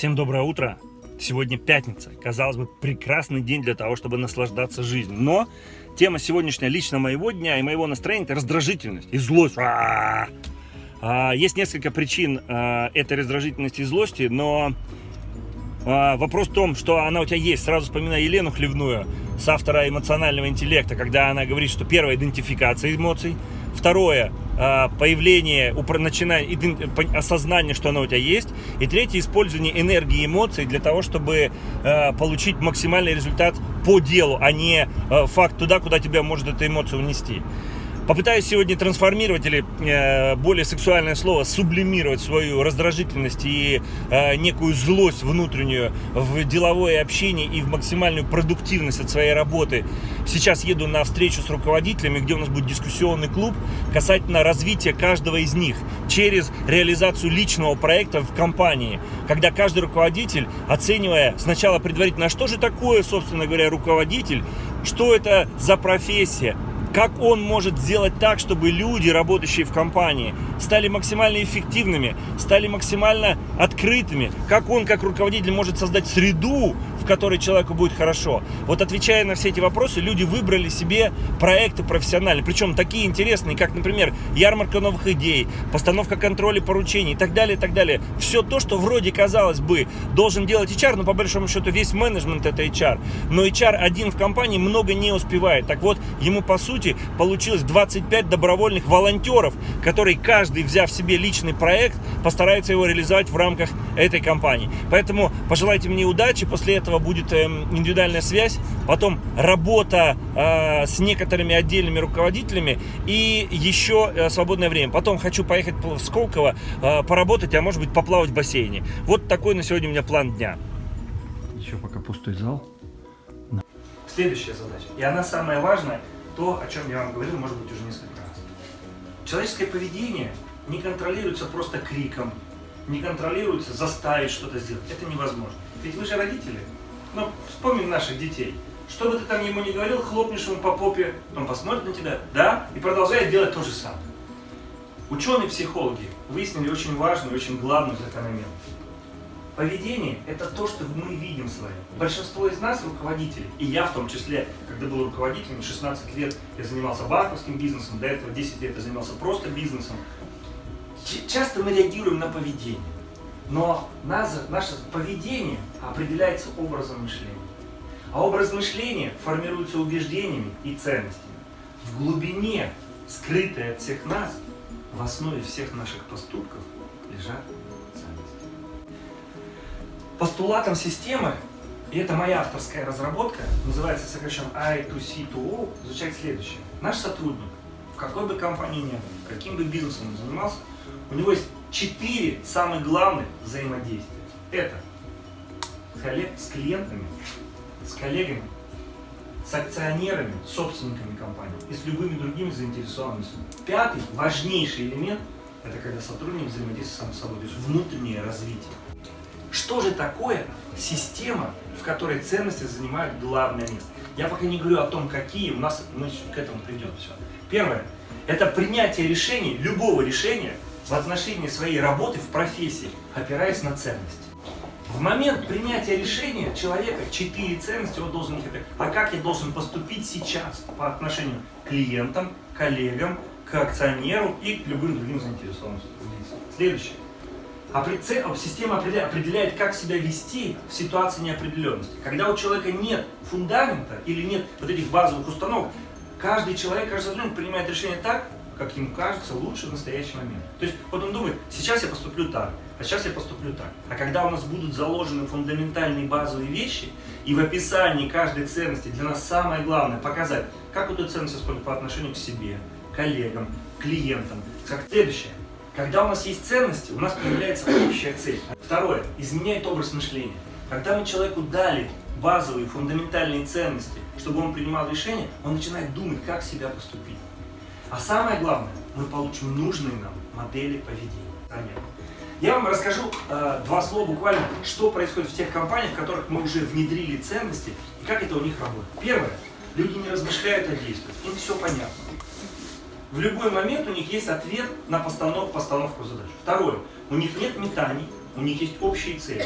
Всем доброе утро! Сегодня пятница. Казалось бы, прекрасный день для того, чтобы наслаждаться жизнью. Но тема сегодняшняя лично моего дня и моего настроения – это раздражительность и злость. А -а. Есть несколько причин а, этой раздражительности и злости, но вопрос в том, что она у тебя есть. Сразу вспоминаю Елену Хлевную с автора эмоционального интеллекта, когда она говорит, что первая идентификация эмоций, второе а, появление, начиная, осознание, что оно у тебя есть. И третье, использование энергии эмоций для того, чтобы а, получить максимальный результат по делу, а не факт туда, куда тебя может эта эмоция унести. Попытаюсь сегодня трансформировать или э, более сексуальное слово сублимировать свою раздражительность и э, некую злость внутреннюю в деловое общение и в максимальную продуктивность от своей работы. Сейчас еду на встречу с руководителями, где у нас будет дискуссионный клуб касательно развития каждого из них через реализацию личного проекта в компании, когда каждый руководитель, оценивая сначала предварительно, а что же такое, собственно говоря, руководитель, что это за профессия, как он может сделать так, чтобы люди, работающие в компании, стали максимально эффективными, стали максимально открытыми, как он, как руководитель, может создать среду, в которой человеку будет хорошо. Вот отвечая на все эти вопросы, люди выбрали себе проекты профессиональные, причем такие интересные, как, например, ярмарка новых идей, постановка контроля поручений и так далее, и так далее. Все то, что вроде, казалось бы, должен делать HR, но по большому счету весь менеджмент это HR. Но HR один в компании много не успевает. Так вот, ему по сути получилось 25 добровольных волонтеров, которые каждый, взяв себе личный проект, постарается его реализовать в рамках этой компании. Поэтому пожелайте мне удачи, после этого этого будет эм, индивидуальная связь, потом работа э, с некоторыми отдельными руководителями и еще э, свободное время. Потом хочу поехать в Сколково, э, поработать, а может быть поплавать в бассейне. Вот такой на сегодня у меня план дня. Еще пока пустой зал. Следующая задача, и она самая важная, то, о чем я вам говорил, может быть, уже несколько раз. Человеческое поведение не контролируется просто криком, не контролируется заставить что-то сделать. Это невозможно. Ведь вы же родители. Ну, вспомни наших детей. Что бы ты там ему не говорил, хлопнешь ему по попе, он посмотрит на тебя, да, и продолжает делать то же самое. Ученые-психологи выяснили очень важную, очень главную закономерность. Поведение – это то, что мы видим свое. Большинство из нас руководители, и я в том числе, когда был руководителем, 16 лет я занимался банковским бизнесом, до этого 10 лет я занимался просто бизнесом. Часто мы реагируем на поведение. Но наше, наше поведение определяется образом мышления. А образ мышления формируется убеждениями и ценностями. В глубине, скрытой от всех нас, в основе всех наших поступков лежат ценности. Постулатом системы, и это моя авторская разработка, называется сокращенно I2C2O, звучит следующее. Наш сотрудник, в какой бы компании ни был, каким бы бизнесом он занимался, у него есть четыре самых главных взаимодействия. Это с клиентами, с коллегами, с акционерами, собственниками компании и с любыми другими заинтересованными. Пятый, важнейший элемент, это когда сотрудник взаимодействует сам собой, то есть внутреннее развитие. Что же такое система, в которой ценности занимают главное место? Я пока не говорю о том, какие, у нас мы к этому придем все. Первое, это принятие решений, любого решения, в отношении своей работы в профессии, опираясь на ценности. В момент принятия решения человека четыре ценности он должен их А как я должен поступить сейчас по отношению к клиентам, коллегам, к акционеру и к любым другим заинтересованным лицам? Следующее. Система определяет, как себя вести в ситуации неопределенности. Когда у человека нет фундамента или нет вот этих базовых установок, каждый человек, каждый сотрудник принимает решение так, как ему кажется, лучше в настоящий момент. То есть вот он думает, сейчас я поступлю так, а сейчас я поступлю так. А когда у нас будут заложены фундаментальные базовые вещи, и в описании каждой ценности для нас самое главное показать, как эту ценность использовать по отношению к себе, коллегам, клиентам. Как следующее. Когда у нас есть ценности, у нас появляется общая цель. Второе. Изменяет образ мышления. Когда мы человеку дали базовые, фундаментальные ценности, чтобы он принимал решения, он начинает думать, как себя поступить. А самое главное, мы получим нужные нам модели поведения. Я вам расскажу э, два слова буквально, что происходит в тех компаниях, в которых мы уже внедрили ценности и как это у них работает. Первое. Люди не размышляют, а действуют. Им все понятно. В любой момент у них есть ответ на постанов, постановку задач. Второе. У них нет метаний, у них есть общие цели.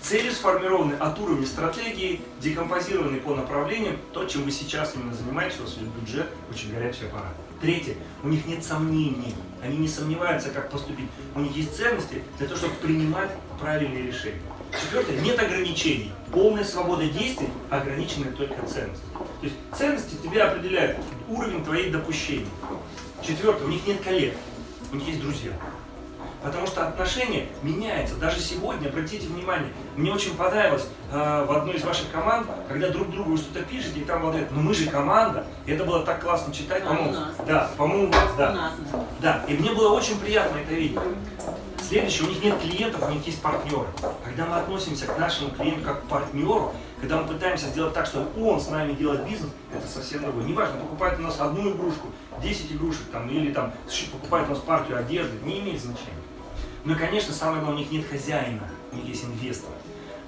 Цели сформированы от уровня стратегии, декомпозированы по направлениям, то, чем вы сейчас именно занимаетесь, у вас есть бюджет, очень горячий аппарат. Третье, у них нет сомнений, они не сомневаются, как поступить. У них есть ценности для того, чтобы принимать правильные решения. Четвертое, нет ограничений. Полная свобода действий, ограниченная только ценности. То есть ценности тебе определяют уровень твоих допущений. Четвертое, у них нет коллег, у них есть друзья. Потому что отношения меняются. Даже сегодня, обратите внимание, мне очень понравилось э, в одной из ваших команд, когда друг другу вы что-то пишете, и там говорят, ну мы же команда. И это было так классно читать, по-моему. Да, по-моему, у вас, да. Да, и мне было очень приятно это видеть. Следующее, у них нет клиентов, у них есть партнеры. Когда мы относимся к нашему клиенту как к партнеру, когда мы пытаемся сделать так, чтобы он с нами делает бизнес, это совсем другое. Неважно, покупает у нас одну игрушку, 10 игрушек, там, или там, покупает у нас партию одежды, не имеет значения. Ну и, конечно, самое главное, у них нет хозяина, у них есть инвестор.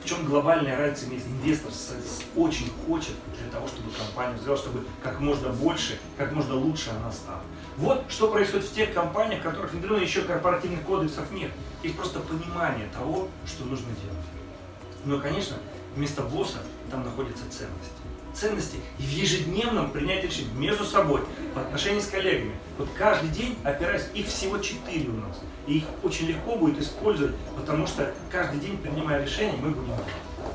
В чем глобальная разница есть инвестор с- с- очень хочет для того, чтобы компанию сделать, чтобы как можно больше, как можно лучше она стала. Вот что происходит в тех компаниях, в которых внедрено еще корпоративных кодексов нет. Есть просто понимание того, что нужно делать. Ну и, конечно, вместо босса там находятся ценности. Ценности в ежедневном принятии решений между собой, в отношении с коллегами. Вот каждый день опираясь, их всего четыре у нас. И их очень легко будет использовать, потому что каждый день, принимая решения, мы будем.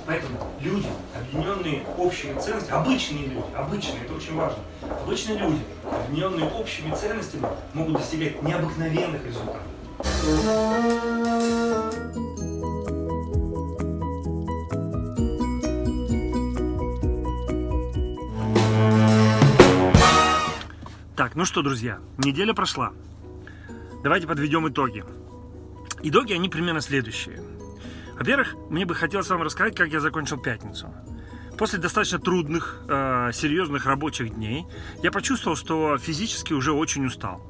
Поэтому люди, объединенные общими ценностями, обычные люди, обычные, это очень важно, обычные люди, объединенные общими ценностями, могут достигать необыкновенных результатов. Ну что, друзья, неделя прошла. Давайте подведем итоги. Итоги, они примерно следующие. Во-первых, мне бы хотелось вам рассказать, как я закончил пятницу. После достаточно трудных, э, серьезных рабочих дней я почувствовал, что физически уже очень устал.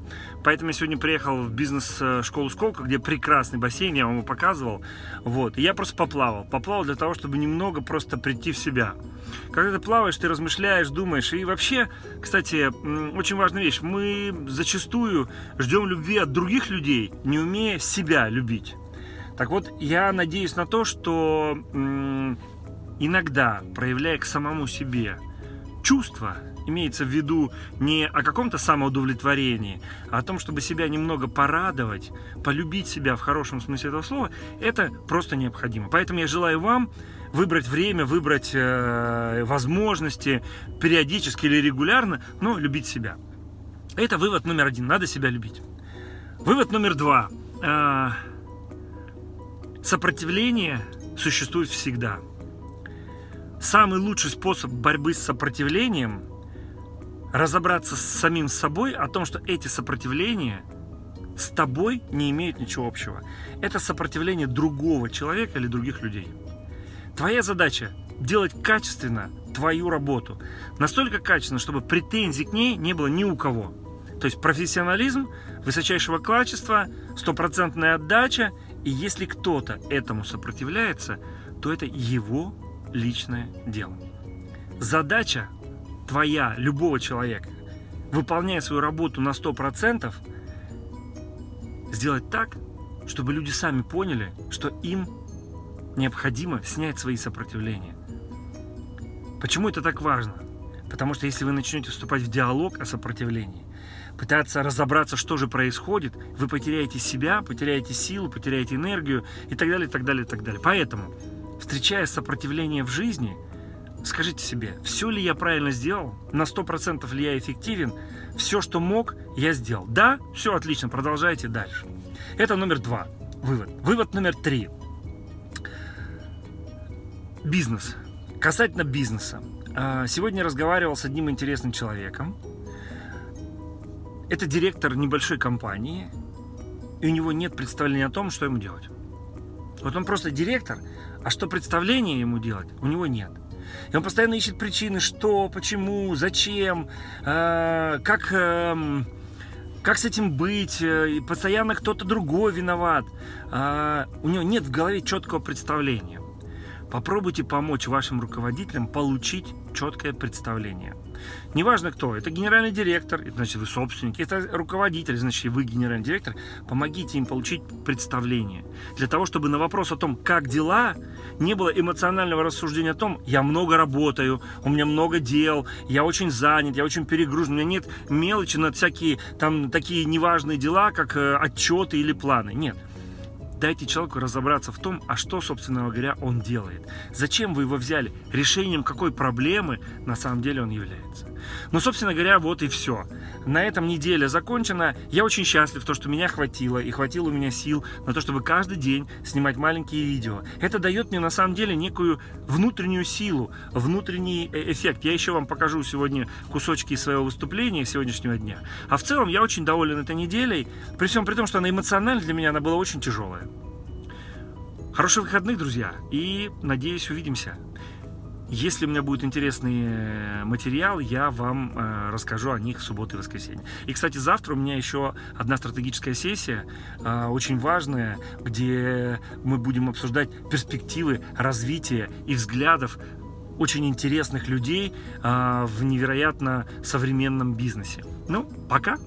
Поэтому я сегодня приехал в бизнес-школу Сколково, где прекрасный бассейн, я вам его показывал. Вот. И я просто поплавал. Поплавал для того, чтобы немного просто прийти в себя. Когда ты плаваешь, ты размышляешь, думаешь. И вообще, кстати, очень важная вещь. Мы зачастую ждем любви от других людей, не умея себя любить. Так вот, я надеюсь на то, что иногда, проявляя к самому себе чувства, имеется в виду не о каком-то самоудовлетворении, а о том, чтобы себя немного порадовать, полюбить себя в хорошем смысле этого слова, это просто необходимо. Поэтому я желаю вам выбрать время, выбрать э, возможности периодически или регулярно, но любить себя. Это вывод номер один. Надо себя любить. Вывод номер два. Э, Сопротивление существует всегда. Самый лучший способ борьбы с сопротивлением – разобраться с самим собой о том, что эти сопротивления с тобой не имеют ничего общего. Это сопротивление другого человека или других людей. Твоя задача – делать качественно твою работу. Настолько качественно, чтобы претензий к ней не было ни у кого. То есть профессионализм высочайшего качества, стопроцентная отдача. И если кто-то этому сопротивляется, то это его личное дело. Задача твоя, любого человека, выполняя свою работу на 100%, сделать так, чтобы люди сами поняли, что им необходимо снять свои сопротивления. Почему это так важно? Потому что если вы начнете вступать в диалог о сопротивлении, пытаться разобраться, что же происходит, вы потеряете себя, потеряете силу, потеряете энергию и так далее, и так далее, и так далее. Поэтому, встречая сопротивление в жизни, скажите себе, все ли я правильно сделал, на 100% ли я эффективен, все, что мог, я сделал. Да, все отлично, продолжайте дальше. Это номер два. Вывод. Вывод номер три. Бизнес. Касательно бизнеса. А, Сегодня разговаривал с одним интересным человеком. Это директор небольшой компании, и у него нет представления о том, что ему делать. Вот он просто директор, а что представление ему делать, у него нет. И он постоянно ищет причины, что, почему, зачем, э, как, эм, как с этим быть, э, и постоянно кто-то другой виноват. А, у него нет в голове четкого представления. Попробуйте помочь вашим руководителям получить четкое представление. Неважно кто, это генеральный директор, это значит вы собственник, это руководитель, значит вы генеральный директор, помогите им получить представление. Для того, чтобы на вопрос о том, как дела, не было эмоционального рассуждения о том, я много работаю, у меня много дел, я очень занят, я очень перегружен, у меня нет мелочи на всякие там такие неважные дела, как э, отчеты или планы. Нет. Дайте человеку разобраться в том, а что, собственно говоря, он делает. Зачем вы его взяли? Решением какой проблемы на самом деле он является. Ну, собственно говоря, вот и все. На этом неделя закончена. Я очень счастлив, то, что меня хватило, и хватило у меня сил на то, чтобы каждый день снимать маленькие видео. Это дает мне на самом деле некую внутреннюю силу, внутренний э, эффект. Я еще вам покажу сегодня кусочки своего выступления сегодняшнего дня. А в целом я очень доволен этой неделей, при всем при том, что она эмоционально для меня она была очень тяжелая. Хороших выходных, друзья, и надеюсь, увидимся. Если у меня будет интересный материал, я вам э, расскажу о них в субботу и воскресенье. И, кстати, завтра у меня еще одна стратегическая сессия, э, очень важная, где мы будем обсуждать перспективы развития и взглядов очень интересных людей э, в невероятно современном бизнесе. Ну, пока!